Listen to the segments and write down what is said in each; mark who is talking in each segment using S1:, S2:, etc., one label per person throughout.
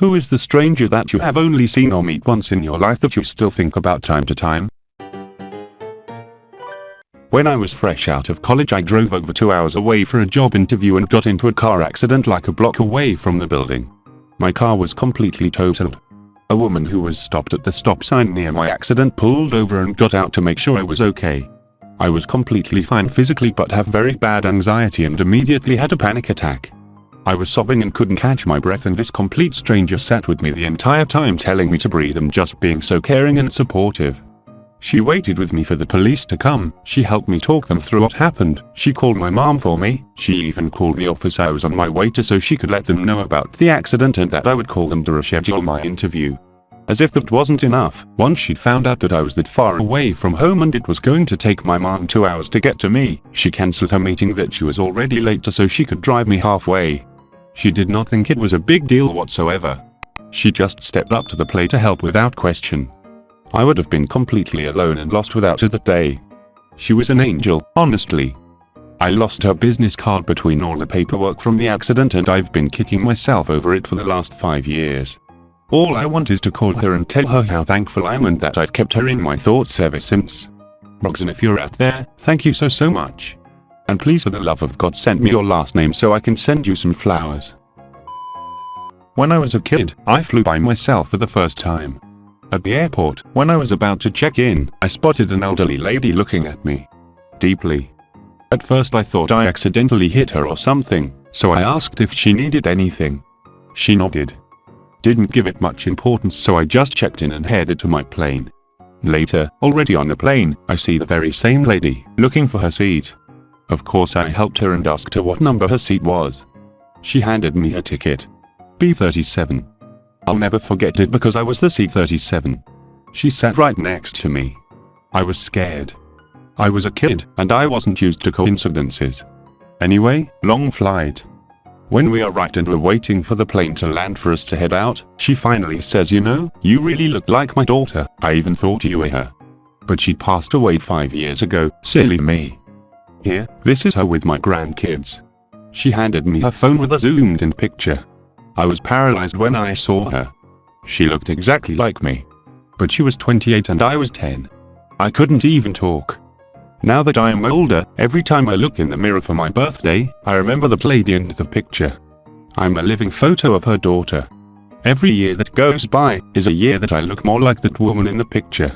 S1: Who is the stranger that you have only seen or meet once in your life that you still think about time to time? When I was fresh out of college I drove over two hours away for a job interview and got into a car accident like a block away from the building. My car was completely totaled. A woman who was stopped at the stop sign near my accident pulled over and got out to make sure I was okay. I was completely fine physically but have very bad anxiety and immediately had a panic attack. I was sobbing and couldn't catch my breath and this complete stranger sat with me the entire time telling me to breathe and just being so caring and supportive. She waited with me for the police to come, she helped me talk them through what happened, she called my mom for me, she even called the office I was on my way to so she could let them know about the accident and that I would call them to reschedule my interview. As if that wasn't enough, once she'd found out that I was that far away from home and it was going to take my mom two hours to get to me, she cancelled her meeting that she was already late to so she could drive me halfway. She did not think it was a big deal whatsoever. She just stepped up to the plate to help without question. I would have been completely alone and lost without her that day. She was an angel, honestly. I lost her business card between all the paperwork from the accident and I've been kicking myself over it for the last five years. All I want is to call her and tell her how thankful I am and that I've kept her in my thoughts ever since. Roxanne if you're out there, thank you so so much. And please for the love of God send me your last name so I can send you some flowers. When I was a kid, I flew by myself for the first time. At the airport, when I was about to check in, I spotted an elderly lady looking at me. Deeply. At first I thought I accidentally hit her or something, so I asked if she needed anything. She nodded. Didn't give it much importance so I just checked in and headed to my plane. Later, already on the plane, I see the very same lady, looking for her seat. Of course I helped her and asked her what number her seat was. She handed me her ticket. B37. I'll never forget it because I was the C-37. She sat right next to me. I was scared. I was a kid, and I wasn't used to coincidences. Anyway, long flight. When we are right and we're waiting for the plane to land for us to head out, she finally says you know, you really look like my daughter, I even thought you were her. But she passed away five years ago, silly me. Here, this is her with my grandkids. She handed me her phone with a zoomed in picture. I was paralyzed when I saw her. She looked exactly like me. But she was 28 and I was 10. I couldn't even talk. Now that I am older, every time I look in the mirror for my birthday, I remember the lady in the picture. I'm a living photo of her daughter. Every year that goes by is a year that I look more like that woman in the picture.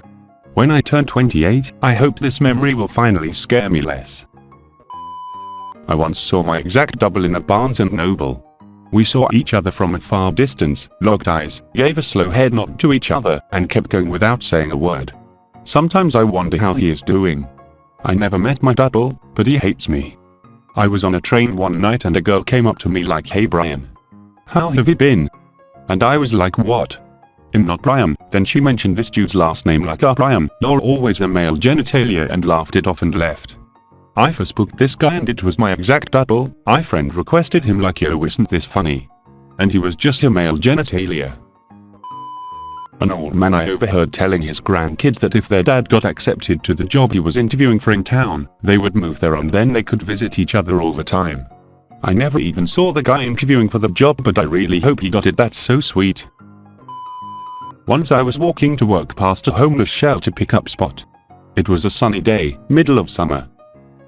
S1: When I turn 28, I hope this memory will finally scare me less. I once saw my exact double in a Barnes & Noble. We saw each other from a far distance, locked eyes, gave a slow head nod to each other, and kept going without saying a word. Sometimes I wonder how he is doing. I never met my double, but he hates me. I was on a train one night and a girl came up to me like hey Brian. How have you been? And I was like what? I'm not Brian, then she mentioned this dude's last name like ah Brian, lol always a male genitalia and laughed it off and left. I first booked this guy and it was my exact double, I friend requested him like yo isn't this funny. And he was just a male genitalia. An old man I overheard telling his grandkids that if their dad got accepted to the job he was interviewing for in town, they would move there and then they could visit each other all the time. I never even saw the guy interviewing for the job but I really hope he got it that's so sweet. Once I was walking to work past a homeless shelter pickup spot. It was a sunny day, middle of summer,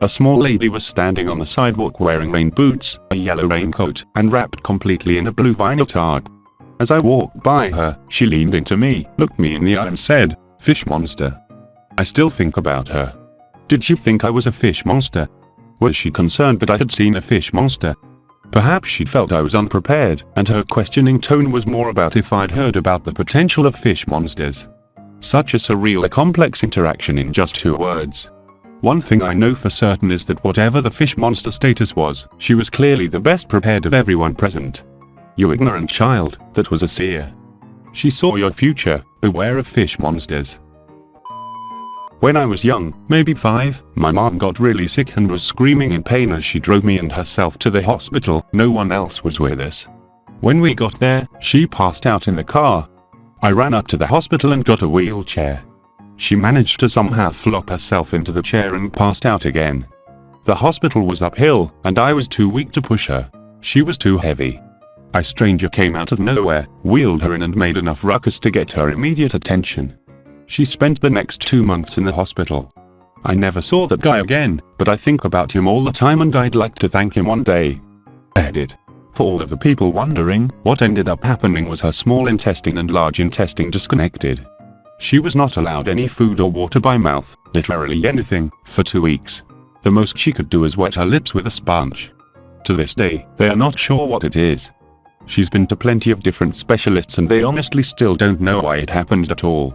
S1: a small lady was standing on the sidewalk wearing rain boots, a yellow raincoat, and wrapped completely in a blue vinyl tarp. As I walked by her, she leaned into me, looked me in the eye and said, Fish monster. I still think about her. Did she think I was a fish monster? Was she concerned that I had seen a fish monster? Perhaps she felt I was unprepared, and her questioning tone was more about if I'd heard about the potential of fish monsters. Such a surreal a complex interaction in just two words. One thing I know for certain is that whatever the fish monster status was, she was clearly the best prepared of everyone present. You ignorant child, that was a seer. She saw your future, beware of fish monsters. When I was young, maybe 5, my mom got really sick and was screaming in pain as she drove me and herself to the hospital, no one else was with us. When we got there, she passed out in the car. I ran up to the hospital and got a wheelchair. She managed to somehow flop herself into the chair and passed out again. The hospital was uphill, and I was too weak to push her. She was too heavy. A stranger came out of nowhere, wheeled her in and made enough ruckus to get her immediate attention. She spent the next two months in the hospital. I never saw that guy again, but I think about him all the time and I'd like to thank him one day. Edit. For all of the people wondering, what ended up happening was her small intestine and large intestine disconnected. She was not allowed any food or water by mouth, literally anything, for two weeks. The most she could do is wet her lips with a sponge. To this day, they are not sure what it is. She's been to plenty of different specialists and they honestly still don't know why it happened at all.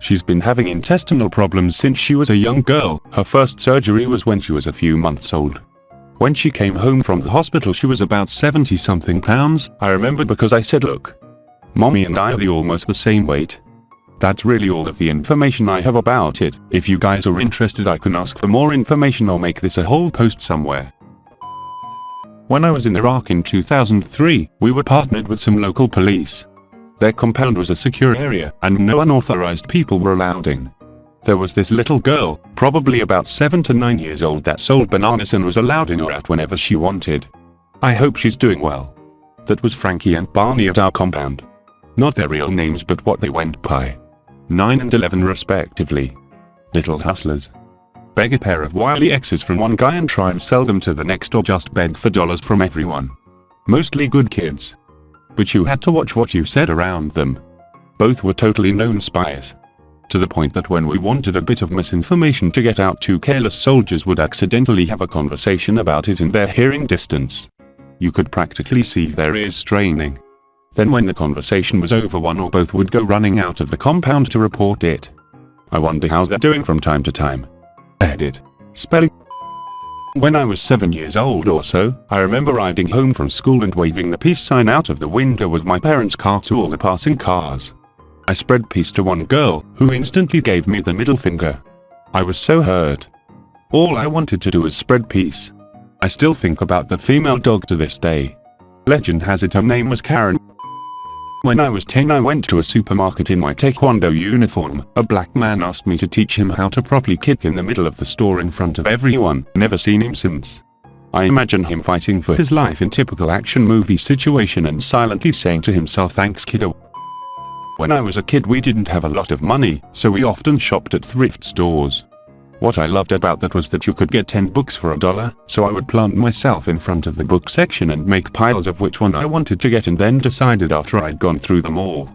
S1: She's been having intestinal problems since she was a young girl, her first surgery was when she was a few months old. When she came home from the hospital she was about 70 something pounds, I remember because I said look. Mommy and I are the almost the same weight. That's really all of the information I have about it, if you guys are interested I can ask for more information or make this a whole post somewhere. When I was in Iraq in 2003, we were partnered with some local police. Their compound was a secure area, and no unauthorized people were allowed in. There was this little girl, probably about 7 to 9 years old that sold bananas and was allowed in or out whenever she wanted. I hope she's doing well. That was Frankie and Barney at our compound. Not their real names but what they went by. 9 and 11 respectively. Little hustlers. Beg a pair of Wiley Xs from one guy and try and sell them to the next or just beg for dollars from everyone. Mostly good kids but you had to watch what you said around them. Both were totally known spies. To the point that when we wanted a bit of misinformation to get out two careless soldiers would accidentally have a conversation about it in their hearing distance. You could practically see their ears straining. Then when the conversation was over one or both would go running out of the compound to report it. I wonder how they're doing from time to time. Edit. Spelling when I was 7 years old or so, I remember riding home from school and waving the peace sign out of the window with my parents' car to all the passing cars. I spread peace to one girl, who instantly gave me the middle finger. I was so hurt. All I wanted to do was spread peace. I still think about the female dog to this day. Legend has it her name was Karen. When I was 10 I went to a supermarket in my taekwondo uniform. A black man asked me to teach him how to properly kick in the middle of the store in front of everyone. Never seen him since. I imagine him fighting for his life in typical action movie situation and silently saying to himself thanks kiddo. When I was a kid we didn't have a lot of money, so we often shopped at thrift stores. What I loved about that was that you could get 10 books for a dollar, so I would plant myself in front of the book section and make piles of which one I wanted to get and then decided after I'd gone through them all.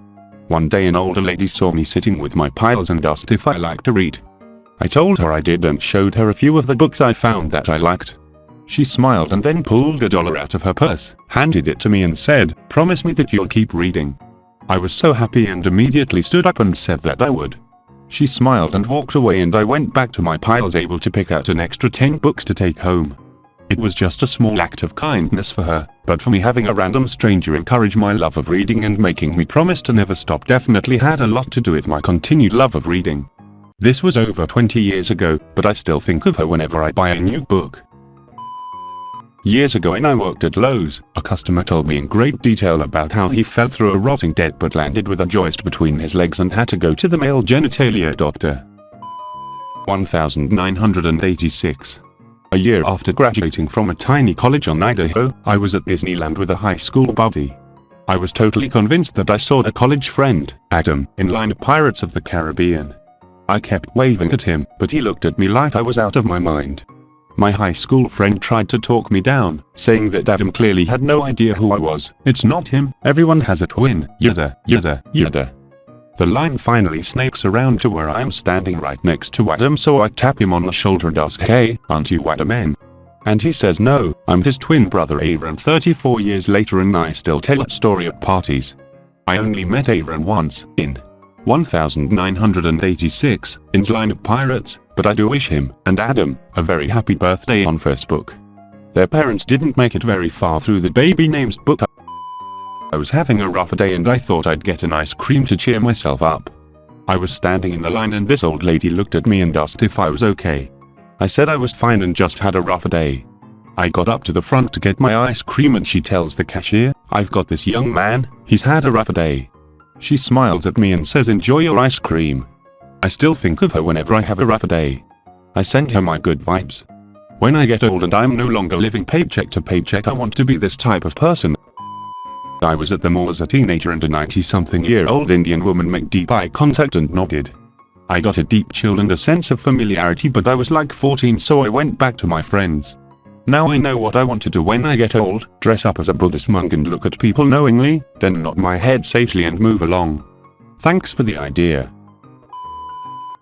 S1: One day an older lady saw me sitting with my piles and asked if I liked to read. I told her I did and showed her a few of the books I found that I liked. She smiled and then pulled a dollar out of her purse, handed it to me and said, promise me that you'll keep reading. I was so happy and immediately stood up and said that I would. She smiled and walked away and I went back to my piles able to pick out an extra 10 books to take home. It was just a small act of kindness for her, but for me having a random stranger encourage my love of reading and making me promise to never stop definitely had a lot to do with my continued love of reading. This was over 20 years ago, but I still think of her whenever I buy a new book. Years ago when I worked at Lowe's, a customer told me in great detail about how he fell through a rotting deck but landed with a joist between his legs and had to go to the male genitalia doctor. 1986. A year after graduating from a tiny college on Idaho, I was at Disneyland with a high school buddy. I was totally convinced that I saw a college friend, Adam, in line of Pirates of the Caribbean. I kept waving at him, but he looked at me like I was out of my mind. My high school friend tried to talk me down, saying that Adam clearly had no idea who I was. It's not him, everyone has a twin, yada, yada, yada. The line finally snakes around to where I am standing right next to Adam so I tap him on the shoulder and ask hey, aren't you Adam And he says no, I'm his twin brother Aaron 34 years later and I still tell that story at parties. I only met Aaron once, in 1986, in Line of Pirates, but I do wish him and Adam a very happy birthday on Facebook. Their parents didn't make it very far through the baby names book. I was having a rough day and I thought I'd get an ice cream to cheer myself up. I was standing in the line and this old lady looked at me and asked if I was okay. I said I was fine and just had a rough day. I got up to the front to get my ice cream and she tells the cashier, I've got this young man, he's had a rough day. She smiles at me and says enjoy your ice cream. I still think of her whenever I have a rough day. I send her my good vibes. When I get old and I'm no longer living paycheck to paycheck I want to be this type of person. I was at the mall as a teenager and a 90-something year old Indian woman made deep eye contact and nodded. I got a deep chill and a sense of familiarity but I was like 14 so I went back to my friends. Now I know what I want to do when I get old, dress up as a Buddhist monk and look at people knowingly, then nod my head sagely and move along. Thanks for the idea.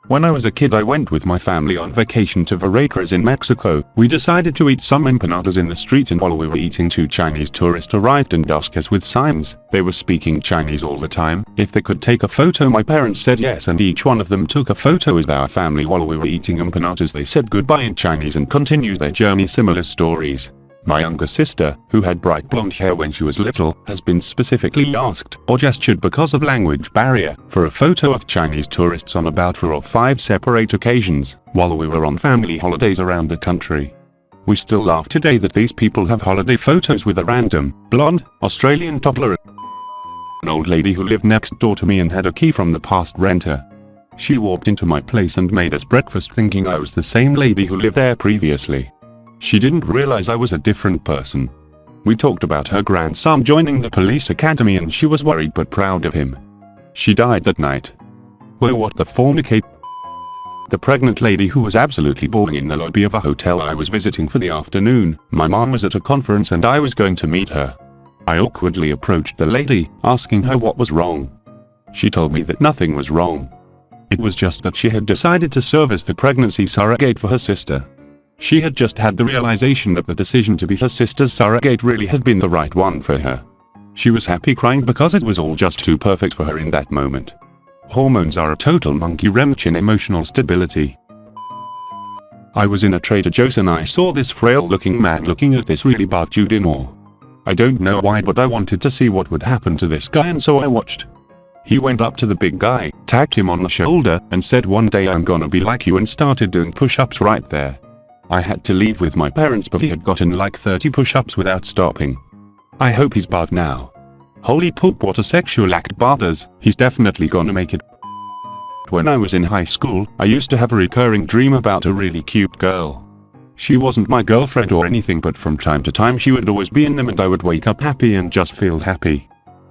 S1: When I was a kid I went with my family on vacation to Veracruz in Mexico. We decided to eat some empanadas in the street and while we were eating two Chinese tourists arrived and asked us with signs. They were speaking Chinese all the time. If they could take a photo my parents said yes and each one of them took a photo with our family while we were eating empanadas. They said goodbye in Chinese and continued their journey similar stories. My younger sister, who had bright blonde hair when she was little, has been specifically asked, or gestured because of language barrier, for a photo of Chinese tourists on about four or five separate occasions, while we were on family holidays around the country. We still laugh today that these people have holiday photos with a random, blonde, Australian toddler. An old lady who lived next door to me and had a key from the past renter. She walked into my place and made us breakfast thinking I was the same lady who lived there previously. She didn't realize I was a different person. We talked about her grandson joining the police academy and she was worried but proud of him. She died that night. Well what the fornicate? The pregnant lady who was absolutely bawling in the lobby of a hotel I was visiting for the afternoon. My mom was at a conference and I was going to meet her. I awkwardly approached the lady, asking her what was wrong. She told me that nothing was wrong. It was just that she had decided to serve as the pregnancy surrogate for her sister. She had just had the realization that the decision to be her sister's surrogate really had been the right one for her. She was happy crying because it was all just too perfect for her in that moment. Hormones are a total monkey wrench in emotional stability. I was in a Trader Joe's and I saw this frail looking man looking at this really bad dude in awe. I don't know why but I wanted to see what would happen to this guy and so I watched. He went up to the big guy, tapped him on the shoulder, and said one day I'm gonna be like you and started doing push-ups right there. I had to leave with my parents but he had gotten like 30 push-ups without stopping. I hope he's barred now. Holy poop what a sexual act bothers, he's definitely gonna make it. When I was in high school, I used to have a recurring dream about a really cute girl. She wasn't my girlfriend or anything but from time to time she would always be in them and I would wake up happy and just feel happy.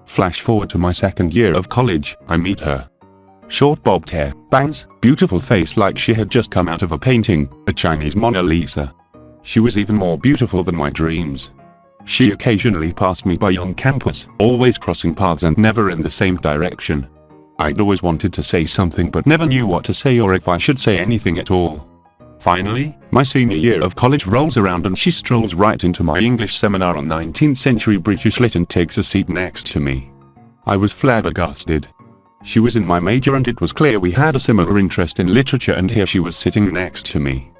S1: Flash forward to my second year of college, I meet her. Short bobbed hair, bangs, beautiful face like she had just come out of a painting, a Chinese Mona Lisa. She was even more beautiful than my dreams. She occasionally passed me by on campus, always crossing paths and never in the same direction. I'd always wanted to say something but never knew what to say or if I should say anything at all. Finally, my senior year of college rolls around and she strolls right into my English seminar on 19th century British lit and takes a seat next to me. I was flabbergasted. She was in my major and it was clear we had a similar interest in literature and here she was sitting next to me.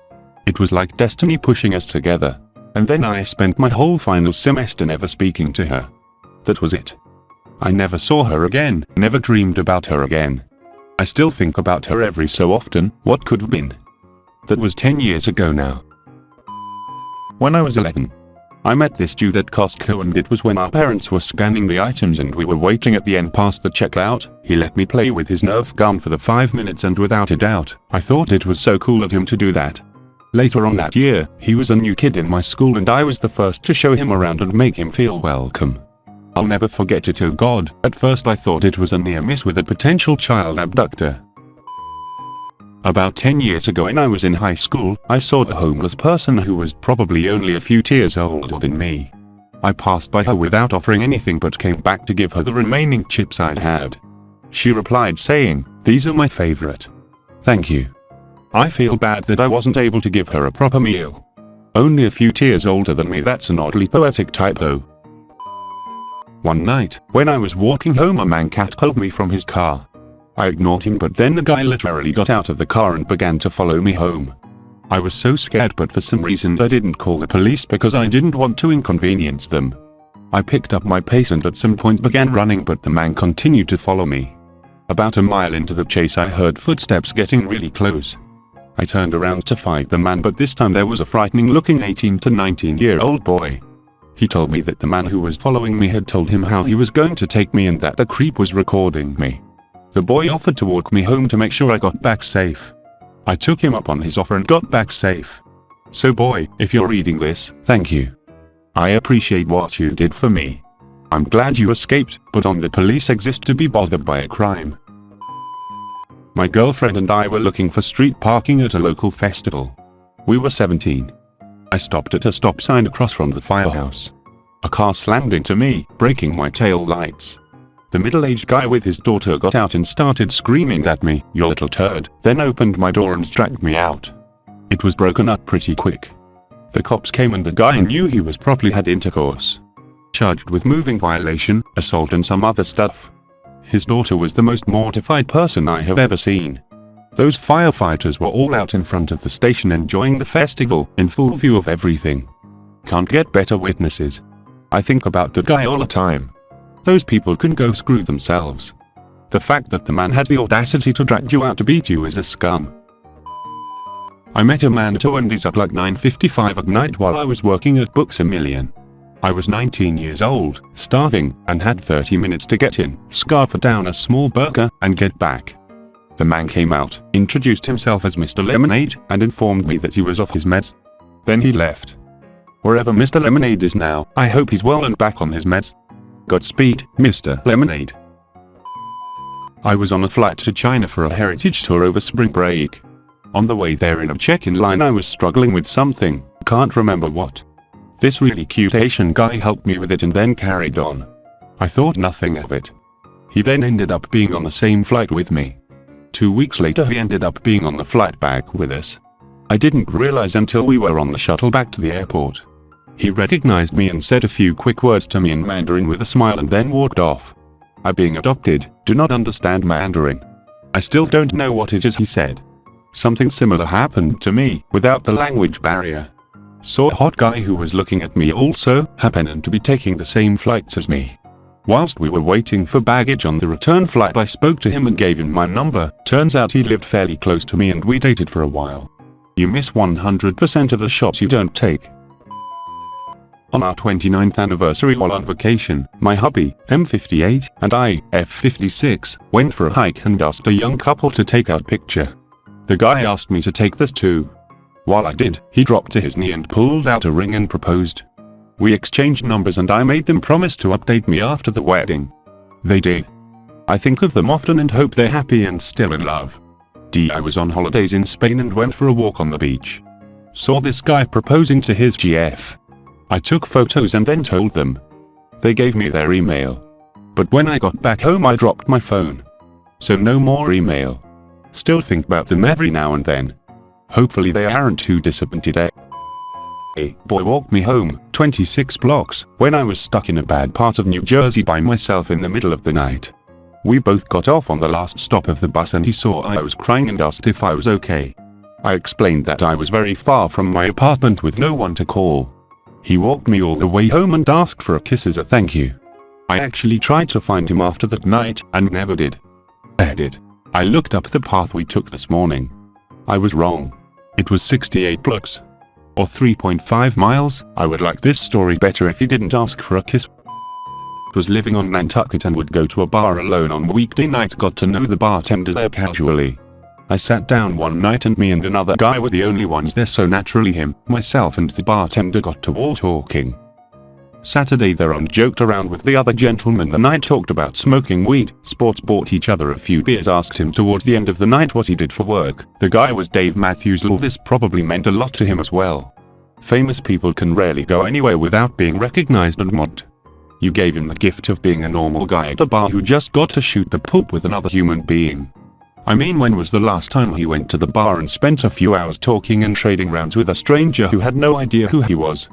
S1: It was like destiny pushing us together. And then I spent my whole final semester never speaking to her. That was it. I never saw her again, never dreamed about her again. I still think about her every so often, what could have been. That was 10 years ago now. When I was 11, I met this dude at Costco and it was when our parents were scanning the items and we were waiting at the end past the checkout. He let me play with his Nerf gun for the 5 minutes and without a doubt, I thought it was so cool of him to do that. Later on that year, he was a new kid in my school and I was the first to show him around and make him feel welcome. I'll never forget it oh god, at first I thought it was a near miss with a potential child abductor. About 10 years ago when I was in high school, I saw a homeless person who was probably only a few years older than me. I passed by her without offering anything but came back to give her the remaining chips I had. She replied saying, these are my favorite. Thank you. I feel bad that I wasn't able to give her a proper meal. Only a few years older than me that's an oddly poetic typo. One night, when I was walking home a man catcalled me from his car. I ignored him but then the guy literally got out of the car and began to follow me home. I was so scared but for some reason I didn't call the police because I didn't want to inconvenience them. I picked up my pace and at some point began running but the man continued to follow me. About a mile into the chase I heard footsteps getting really close. I turned around to fight the man but this time there was a frightening looking 18 to 19 year old boy. He told me that the man who was following me had told him how he was going to take me and that the creep was recording me. The boy offered to walk me home to make sure I got back safe. I took him up on his offer and got back safe. So boy, if you're reading this, thank you. I appreciate what you did for me. I'm glad you escaped, but on the police exist to be bothered by a crime. My girlfriend and I were looking for street parking at a local festival. We were 17. I stopped at a stop sign across from the firehouse. A car slammed into me, breaking my tail lights. The middle-aged guy with his daughter got out and started screaming at me, you little turd, then opened my door and dragged me out. It was broken up pretty quick. The cops came and the guy knew he was probably had intercourse charged with moving violation, assault and some other stuff. His daughter was the most mortified person I have ever seen. Those firefighters were all out in front of the station enjoying the festival, in full view of everything. Can't get better witnesses. I think about the guy all the time. Those people can go screw themselves. The fact that the man had the audacity to drag you out to beat you is a scum. I met a man at Wendy's at like 9.55 at night while I was working at Books A Million. I was 19 years old, starving, and had 30 minutes to get in, scarf down a small burger, and get back. The man came out, introduced himself as Mr. Lemonade, and informed me that he was off his meds. Then he left. Wherever Mr. Lemonade is now, I hope he's well and back on his meds. Godspeed, Mr. Lemonade. I was on a flight to China for a heritage tour over spring break. On the way there in a check-in line I was struggling with something, can't remember what. This really cute Asian guy helped me with it and then carried on. I thought nothing of it. He then ended up being on the same flight with me. Two weeks later he ended up being on the flight back with us. I didn't realize until we were on the shuttle back to the airport. He recognized me and said a few quick words to me in Mandarin with a smile and then walked off. I being adopted, do not understand Mandarin. I still don't know what it is he said. Something similar happened to me, without the language barrier. Saw a hot guy who was looking at me also, happened to be taking the same flights as me. Whilst we were waiting for baggage on the return flight I spoke to him and gave him my number, turns out he lived fairly close to me and we dated for a while. You miss 100% of the shots you don't take. On our 29th anniversary while on vacation, my hubby, M58, and I, F56, went for a hike and asked a young couple to take our picture. The guy asked me to take this too, while I did, he dropped to his knee and pulled out a ring and proposed. We exchanged numbers and I made them promise to update me after the wedding. They did. I think of them often and hope they're happy and still in love. D. I was on holidays in Spain and went for a walk on the beach. Saw this guy proposing to his GF. I took photos and then told them. They gave me their email. But when I got back home I dropped my phone. So no more email. Still think about them every now and then. Hopefully they aren't too disappointed eh? A boy walked me home, 26 blocks, when I was stuck in a bad part of New Jersey by myself in the middle of the night. We both got off on the last stop of the bus and he saw I was crying and asked if I was okay. I explained that I was very far from my apartment with no one to call. He walked me all the way home and asked for a kiss as a thank you. I actually tried to find him after that night, and never did. Edit. I looked up the path we took this morning. I was wrong. It was 68 blocks. Or 3.5 miles. I would like this story better if he didn't ask for a kiss. Was living on Nantucket and would go to a bar alone on weekday nights got to know the bartender there casually. I sat down one night and me and another guy were the only ones there so naturally him, myself and the bartender got to all talking. Saturday thereon joked around with the other gentleman the night talked about smoking weed, sports bought each other a few beers asked him towards the end of the night what he did for work. The guy was Dave Matthews All this probably meant a lot to him as well. Famous people can rarely go anywhere without being recognized and mobbed. You gave him the gift of being a normal guy at a bar who just got to shoot the poop with another human being. I mean when was the last time he went to the bar and spent a few hours talking and trading rounds with a stranger who had no idea who he was?